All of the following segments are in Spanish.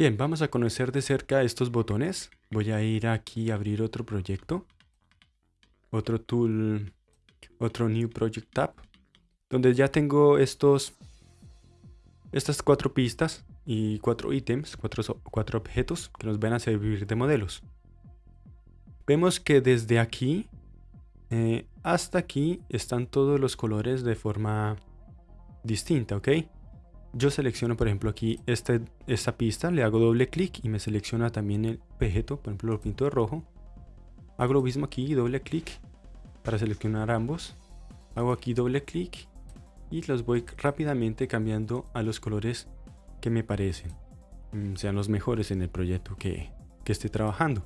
Bien, vamos a conocer de cerca estos botones. Voy a ir aquí a abrir otro proyecto. Otro tool, otro New Project Tab. Donde ya tengo estos, estas cuatro pistas y cuatro ítems, cuatro, objetos que nos van a servir de modelos. Vemos que desde aquí eh, hasta aquí están todos los colores de forma distinta, ¿ok? Yo selecciono, por ejemplo, aquí este, esta pista, le hago doble clic y me selecciona también el objeto, por ejemplo, lo pinto de rojo. Hago lo mismo aquí, doble clic para seleccionar ambos. Hago aquí doble clic y los voy rápidamente cambiando a los colores que me parecen, mm, sean los mejores en el proyecto que, que esté trabajando.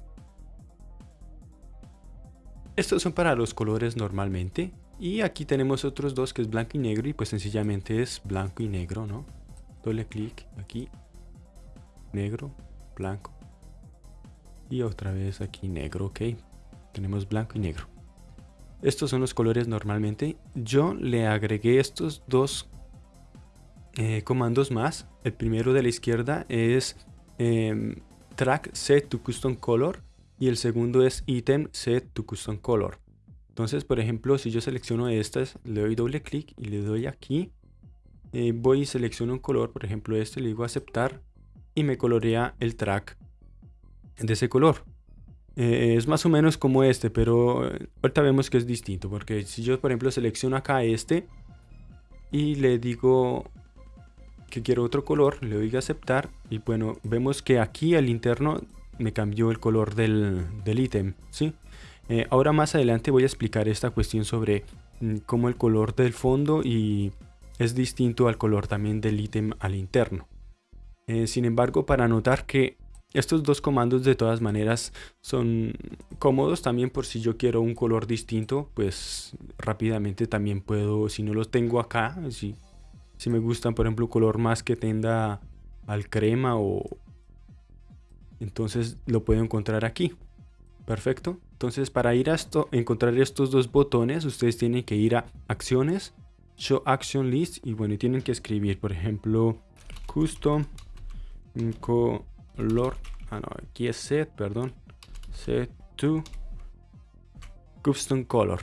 Estos son para los colores normalmente. Y aquí tenemos otros dos que es blanco y negro y pues sencillamente es blanco y negro, ¿no? Doble clic aquí, negro, blanco. Y otra vez aquí negro, ok. Tenemos blanco y negro. Estos son los colores normalmente. Yo le agregué estos dos eh, comandos más. El primero de la izquierda es em, track set to custom color y el segundo es item set to custom color. Entonces, por ejemplo, si yo selecciono estas, le doy doble clic y le doy aquí, eh, voy y selecciono un color, por ejemplo este, le digo aceptar y me colorea el track de ese color. Eh, es más o menos como este, pero eh, ahorita vemos que es distinto, porque si yo, por ejemplo, selecciono acá este y le digo que quiero otro color, le doy aceptar y bueno, vemos que aquí al interno me cambió el color del ítem, ¿sí? Eh, ahora más adelante voy a explicar esta cuestión sobre mm, cómo el color del fondo y es distinto al color también del ítem al interno. Eh, sin embargo, para notar que estos dos comandos de todas maneras son cómodos también por si yo quiero un color distinto, pues rápidamente también puedo, si no los tengo acá, si, me gustan por ejemplo color más que tenda al crema o entonces lo puedo encontrar aquí. Perfecto. Entonces para ir a esto, encontrar estos dos botones, ustedes tienen que ir a acciones, show action list y bueno, tienen que escribir, por ejemplo, custom color, ah no, aquí es set, perdón, set to custom color.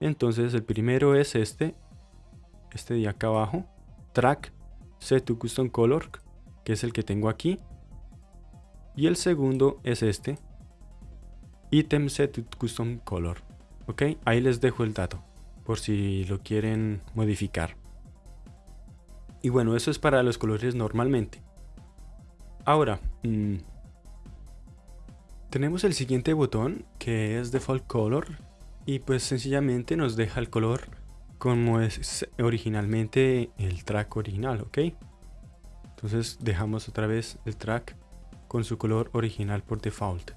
Entonces el primero es este, este de acá abajo, track set to custom color, que es el que tengo aquí. Y el segundo es este, item set custom color. Ok, ahí les dejo el dato por si lo quieren modificar. Y bueno, eso es para los colores normalmente. Ahora, mm, tenemos el siguiente botón que es default color y pues sencillamente nos deja el color como es originalmente el track original, ¿ok? Entonces dejamos otra vez el track con su color original por default.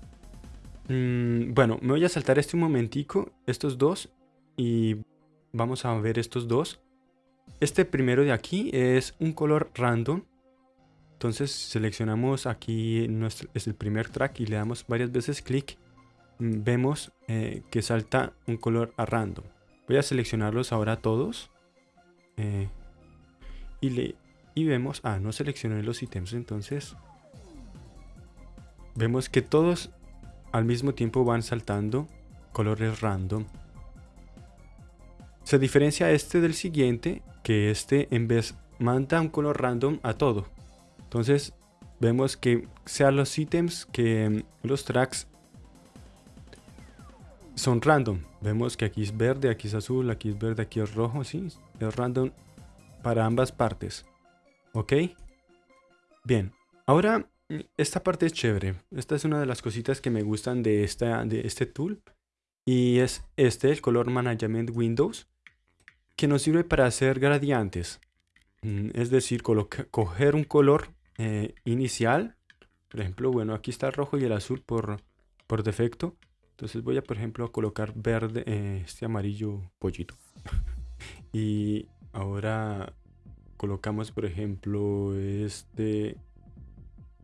Mm, bueno, me voy a saltar este momentico, estos dos, y vamos a ver estos dos. Este primero de aquí es un color random. Entonces seleccionamos aquí, es el primer track y le damos varias veces clic. Mm, vemos eh, que salta un color a random. Voy a seleccionarlos ahora todos. Eh, y, le, y vemos, ah, no seleccioné los ítems, entonces vemos que todos al mismo tiempo van saltando colores random. Se diferencia este del siguiente, que este en vez manda un color random a todo. Entonces vemos que sean los ítems que los tracks son random. Vemos que aquí es verde, aquí es azul, aquí es verde, aquí es rojo, sí, es random para ambas partes. ¿Ok? Bien, ahora esta parte es chévere. Esta es una de las cositas que me gustan de, esta, de este tool. Y es este, el Color Management Windows, que nos sirve para hacer gradientes. Mm, es decir, coger un color eh, inicial. Por ejemplo, bueno, aquí está el rojo y el azul por, por defecto. Entonces voy a, por ejemplo, colocar verde, eh, este amarillo pollito. y ahora colocamos, por ejemplo, este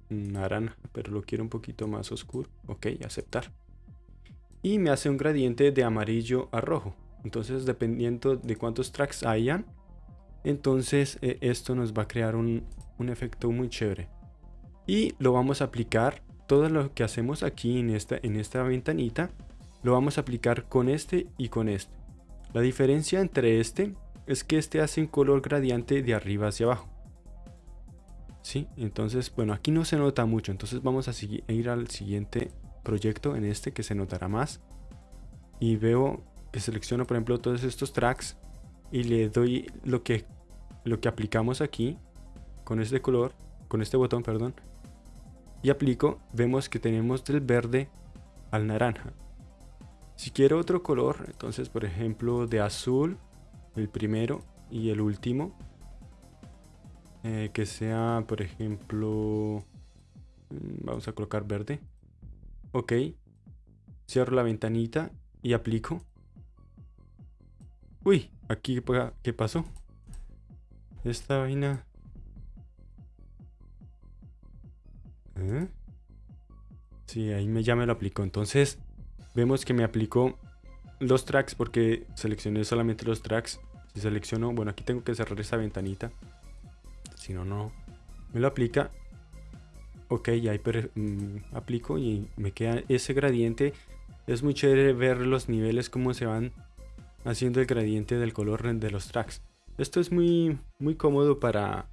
naranja, pero lo quiero un poquito más oscuro. Ok, aceptar. Y me hace un gradiente de amarillo a rojo. Entonces, dependiendo de cuántos tracks hayan, entonces eh, esto nos va a crear un, efecto muy chévere. y lo vamos a aplicar todo lo que hacemos aquí en esta, en esta ventanita lo vamos a aplicar con este y con este la diferencia entre este es que este hace un color gradiente de arriba hacia abajo ¿Sí? entonces bueno aquí no se nota mucho entonces vamos a, ir al siguiente proyecto en este que se notará más y veo que selecciono por ejemplo todos estos tracks y le doy lo que lo que aplicamos aquí con este color con este botón perdón y aplico, vemos que tenemos del verde al naranja. Si quiero otro color, entonces por ejemplo de azul, el primero y el último, eh, que sea por ejemplo, mm, vamos a colocar verde, ok, cierro la ventanita y aplico. Uy, aquí qué pasó. Esta vaina ¿Eh? Sí, ahí me, ya me lo aplicó. Entonces, vemos que me aplicó los tracks porque seleccioné solamente los tracks. Si selecciono, bueno, aquí tengo que cerrar esta ventanita. Si no, no. Me lo aplica. Ok, ya mm, aplico y me queda ese gradiente. Es muy chévere ver los niveles, cómo se van haciendo el gradiente del color de los tracks. Esto es muy, muy cómodo para,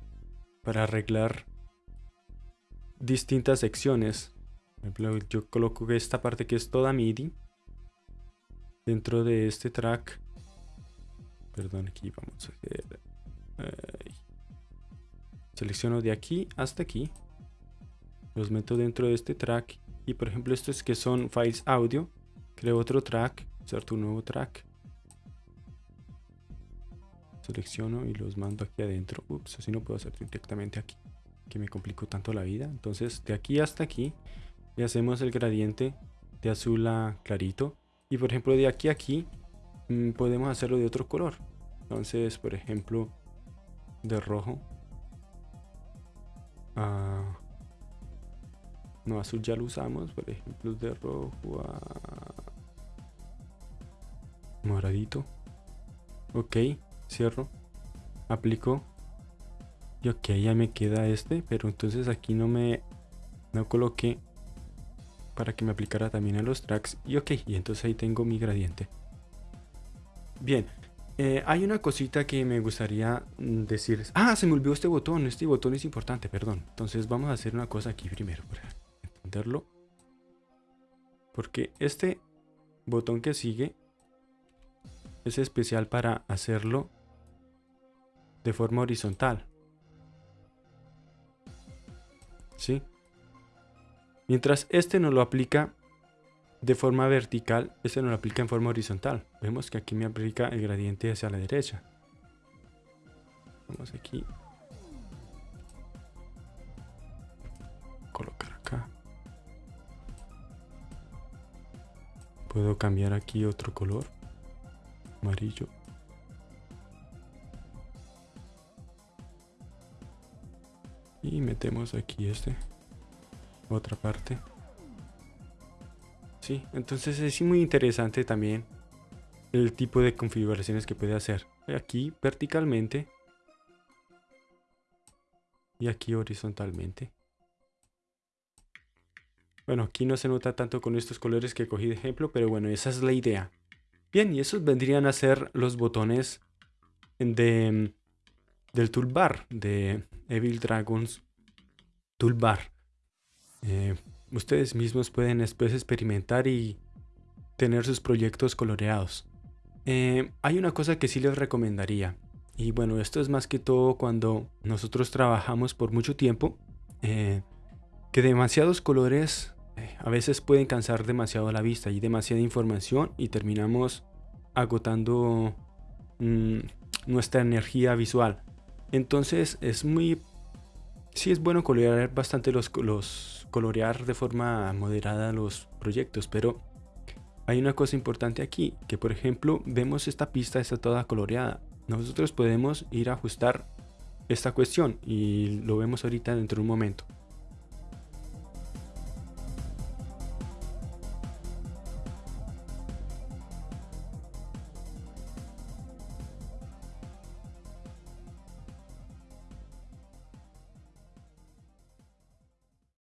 para arreglar distintas secciones. Por ejemplo, yo coloco esta parte que es toda MIDI. Dentro de este track. Perdón, aquí vamos a hacer... selecciono de aquí hasta aquí. Los meto dentro de este track. Y por ejemplo, estos que son files audio. Creo otro track. Inserto un nuevo track. Selecciono y los mando aquí adentro. Ups, así no puedo hacer directamente aquí que me complicó tanto la vida. Entonces de aquí hasta aquí le hacemos el gradiente de azul a clarito. Y por ejemplo de aquí a aquí mm, podemos hacerlo de otro color. Entonces por ejemplo de rojo. A no, azul ya lo usamos. Por ejemplo de rojo a moradito. Ok, cierro. Aplico y ok, ya me queda este, pero entonces aquí no me no coloqué para que me aplicara también a los tracks. Y ok, y entonces ahí tengo mi gradiente. Bien, eh, hay una cosita que me gustaría mm, decir. Ah, se me olvidó este botón. Este botón es importante, perdón. Entonces vamos a hacer una cosa aquí primero para entenderlo. Porque este botón que sigue es especial para hacerlo de forma horizontal. ¿sí? Mientras este no lo aplica de forma vertical, este no lo aplica en forma horizontal. Vemos que aquí me aplica el gradiente hacia la derecha. Vamos aquí. Colocar acá. Puedo cambiar aquí otro color. Amarillo. y metemos aquí este otra parte sí entonces es muy interesante también el tipo de configuraciones que puede hacer aquí verticalmente y aquí horizontalmente bueno aquí no se nota tanto con estos colores que cogí de ejemplo pero bueno esa es la idea bien y esos vendrían a ser los botones de del toolbar de Evil Dragons Toolbar. Eh, ustedes mismos pueden después experimentar y tener sus proyectos coloreados. Eh, hay una cosa que sí les recomendaría. Y bueno, esto es más que todo cuando nosotros trabajamos por mucho tiempo. Eh, que demasiados colores a veces pueden cansar demasiado la vista y demasiada información y terminamos agotando mm, nuestra energía visual. Entonces es muy... Sí es bueno colorear bastante los, los... colorear de forma moderada los proyectos, pero hay una cosa importante aquí, que por ejemplo vemos esta pista está toda coloreada. Nosotros podemos ir a ajustar esta cuestión y lo vemos ahorita dentro de un momento.